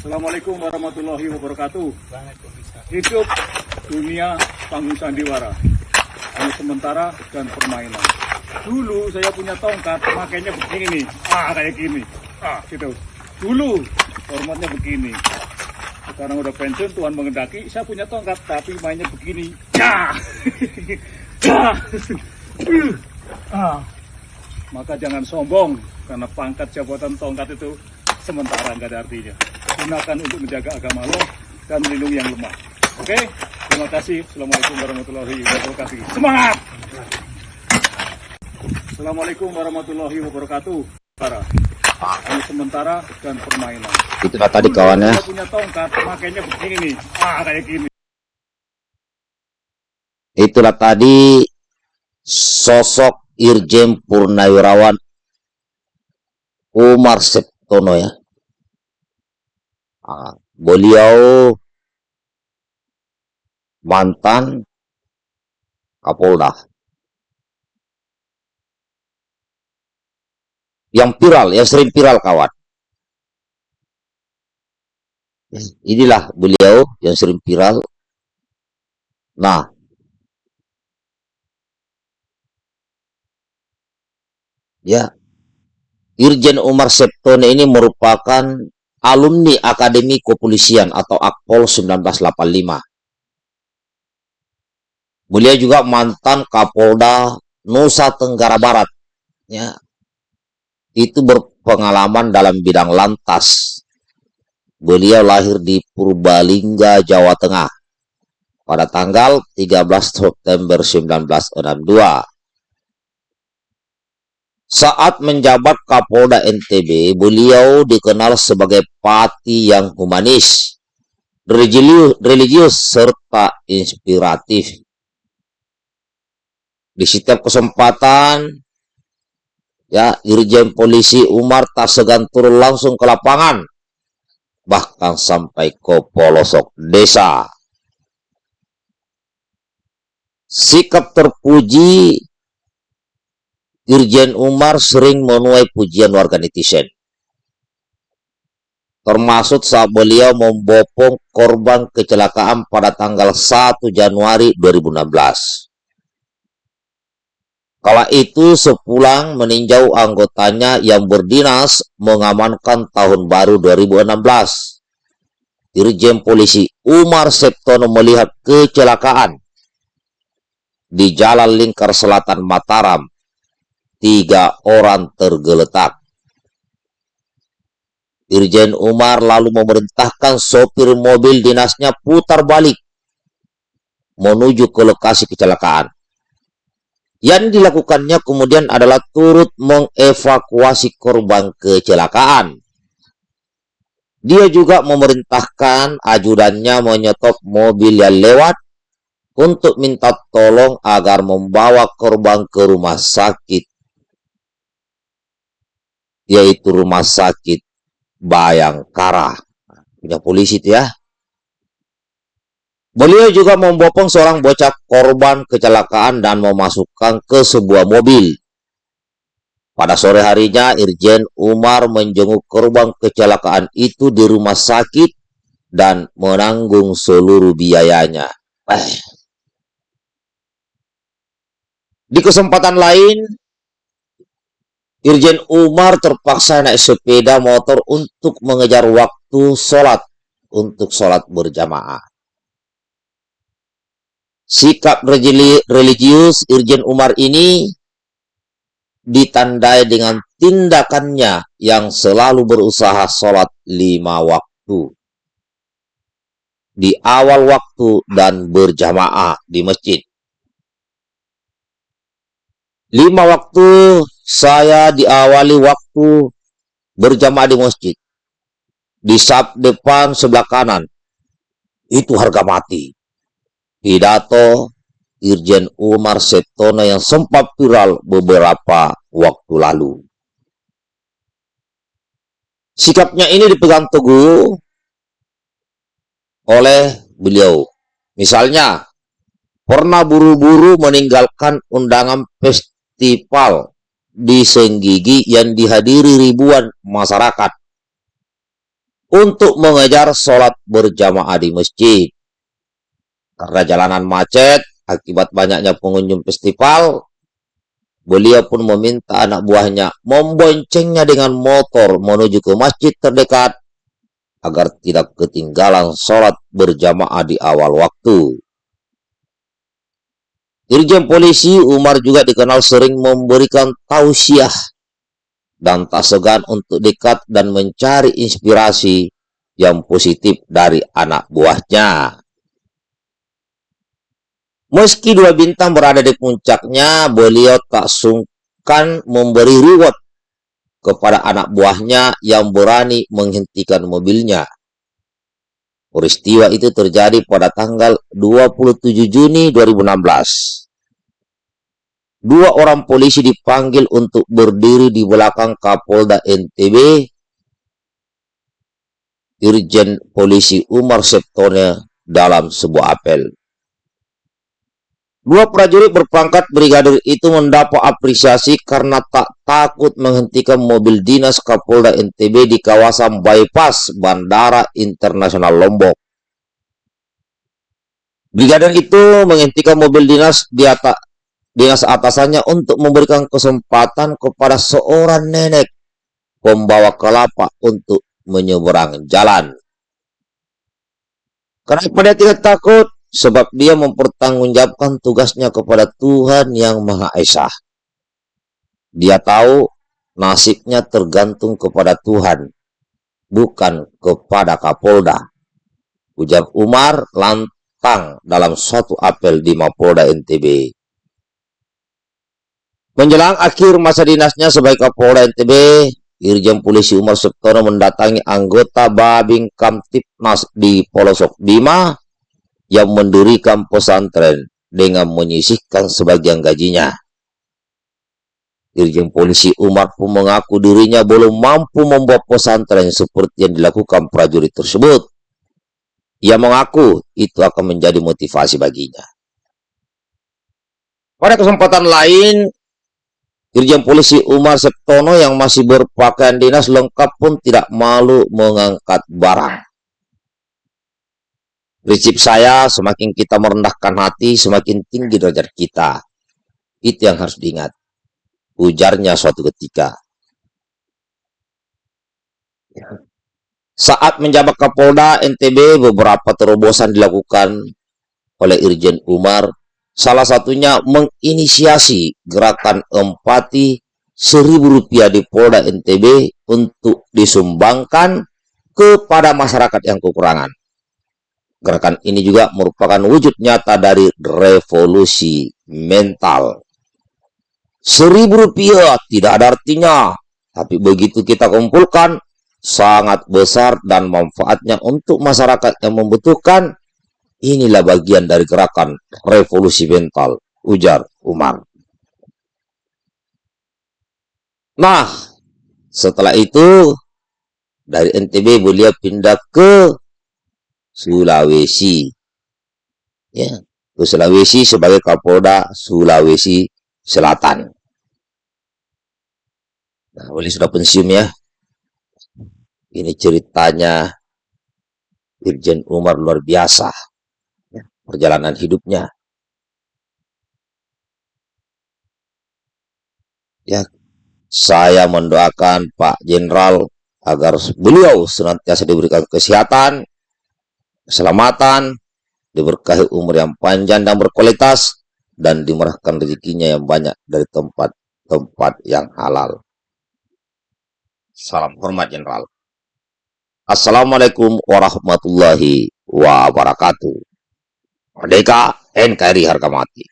Assalamualaikum warahmatullahi wabarakatuh. Hidup dunia panggung sandiwara. Hanya sementara dan permainan. Dulu saya punya tongkat, makanya begini nih. Ah, kayak gini. Ah, gitu. Dulu formatnya begini. Sekarang udah pensiun, Tuhan mengendaki, saya punya tongkat, tapi mainnya begini. Ah. Maka jangan sombong, karena pangkat jabatan tongkat itu sementara nggak ada artinya. Gunakan untuk menjaga agama Allah dan melindungi yang lemah. Oke, terima kasih. Assalamualaikum warahmatullahi wabarakatuh. Semangat! Assalamualaikum warahmatullahi wabarakatuh. Para hanya sementara dan permainan. Itulah tadi Dulu kawannya. Saya punya tongkat, makanya begini nih. Ah, kayak gini. Itulah tadi sosok Irjen Purnawirawan Umar Septono ya. Beliau mantan Kapolda. Yang viral, yang sering viral kawan. Inilah beliau yang sering viral. Nah, ya Irjen Umar Septone ini merupakan alumni Akademi Kepolisian atau Akpol 1985. Beliau juga mantan Kapolda Nusa Tenggara Barat. Ya. Itu berpengalaman dalam bidang lantas. Beliau lahir di Purbalingga, Jawa Tengah pada tanggal 13 September 1962. Saat menjabat Kapolda NTB, beliau dikenal sebagai pati yang humanis, religius, religius serta inspiratif. Di setiap kesempatan, ya Irjen Polisi Umar tak segan turun langsung ke lapangan, bahkan sampai ke pelosok desa. Sikap terpuji Irjen Umar sering menuai pujian warga netizen. Termasuk saat beliau membopong korban kecelakaan pada tanggal 1 Januari 2016. Kala itu sepulang meninjau anggotanya yang berdinas mengamankan tahun baru 2016. Irjen Polisi Umar Septono melihat kecelakaan di Jalan Lingkar Selatan Mataram tiga orang tergeletak. Irjen Umar lalu memerintahkan sopir mobil dinasnya putar balik menuju ke lokasi kecelakaan. Yang dilakukannya kemudian adalah turut mengevakuasi korban kecelakaan. Dia juga memerintahkan ajudannya menyetop mobil yang lewat untuk minta tolong agar membawa korban ke rumah sakit yaitu rumah sakit Bayangkara. Punya polisi itu ya. Beliau juga membopong seorang bocah korban kecelakaan dan memasukkan ke sebuah mobil. Pada sore harinya, Irjen Umar menjenguk korban kecelakaan itu di rumah sakit dan menanggung seluruh biayanya. Eh. Di kesempatan lain, Irjen Umar terpaksa naik sepeda motor untuk mengejar waktu sholat untuk sholat berjamaah. Sikap religius Irjen Umar ini ditandai dengan tindakannya yang selalu berusaha sholat lima waktu. Di awal waktu dan berjamaah di masjid. Lima waktu saya diawali waktu berjamaah di masjid. Di sab depan sebelah kanan. Itu harga mati. Pidato Irjen Umar Septono yang sempat viral beberapa waktu lalu. Sikapnya ini dipegang teguh oleh beliau. Misalnya, pernah buru-buru meninggalkan undangan festival di Senggigi yang dihadiri ribuan masyarakat. untuk mengejar sholat berjamaah di masjid. Karena jalanan macet, akibat banyaknya pengunjung festival, beliau pun meminta anak buahnya memboncengnya dengan motor menuju ke masjid terdekat agar tidak ketinggalan sholat berjamaah di awal waktu. Irjen polisi Umar juga dikenal sering memberikan tausiah dan tak segan untuk dekat dan mencari inspirasi yang positif dari anak buahnya. Meski dua bintang berada di puncaknya, beliau tak sungkan memberi reward kepada anak buahnya yang berani menghentikan mobilnya. Peristiwa itu terjadi pada tanggal 27 Juni 2016. Dua orang polisi dipanggil untuk berdiri di belakang Kapolda NTB, Irjen Polisi Umar Septone dalam sebuah apel. Dua prajurit berpangkat brigadir itu mendapat apresiasi karena tak takut menghentikan mobil dinas Kapolda NTB di kawasan bypass Bandara Internasional Lombok. Brigadir itu menghentikan mobil dinas di atas dinas atasannya untuk memberikan kesempatan kepada seorang nenek pembawa kelapa untuk menyeberang jalan. Kenapa dia tidak takut? sebab dia mempertanggungjawabkan tugasnya kepada Tuhan yang Maha Esa. Dia tahu nasibnya tergantung kepada Tuhan, bukan kepada Kapolda. Ujar Umar lantang dalam suatu apel di Mapolda NTB. Menjelang akhir masa dinasnya sebagai Kapolda NTB, Irjen Polisi Umar Septono mendatangi anggota Babing Kamtipmas di Polosok Bima yang mendirikan pesantren dengan menyisihkan sebagian gajinya. Irjen Polisi Umar pun mengaku dirinya belum mampu membuat pesantren seperti yang dilakukan prajurit tersebut. Ia mengaku itu akan menjadi motivasi baginya. Pada kesempatan lain, Irjen Polisi Umar Septono yang masih berpakaian dinas lengkap pun tidak malu mengangkat barang. Prinsip saya, semakin kita merendahkan hati, semakin tinggi derajat kita. Itu yang harus diingat. Ujarnya suatu ketika. Saat menjabat Kapolda NTB, beberapa terobosan dilakukan oleh Irjen Umar. Salah satunya menginisiasi gerakan empati seribu rupiah di Polda NTB untuk disumbangkan kepada masyarakat yang kekurangan. Gerakan ini juga merupakan wujud nyata dari revolusi mental. Seribu rupiah tidak ada artinya, tapi begitu kita kumpulkan, sangat besar dan manfaatnya untuk masyarakat yang membutuhkan. Inilah bagian dari gerakan revolusi mental, ujar Umar. Nah, setelah itu, dari NTB beliau pindah ke Sulawesi. Ya, ke Sulawesi sebagai Kapolda Sulawesi Selatan. Nah, boleh sudah pensiun ya. Ini ceritanya Irjen Umar luar biasa. Perjalanan hidupnya. Ya, saya mendoakan Pak Jenderal agar beliau senantiasa diberikan kesehatan, keselamatan, diberkahi umur yang panjang dan berkualitas, dan dimurahkan rezekinya yang banyak dari tempat-tempat yang halal. Salam hormat Jenderal. Assalamualaikum warahmatullahi wabarakatuh. Merdeka NKRI harga mati.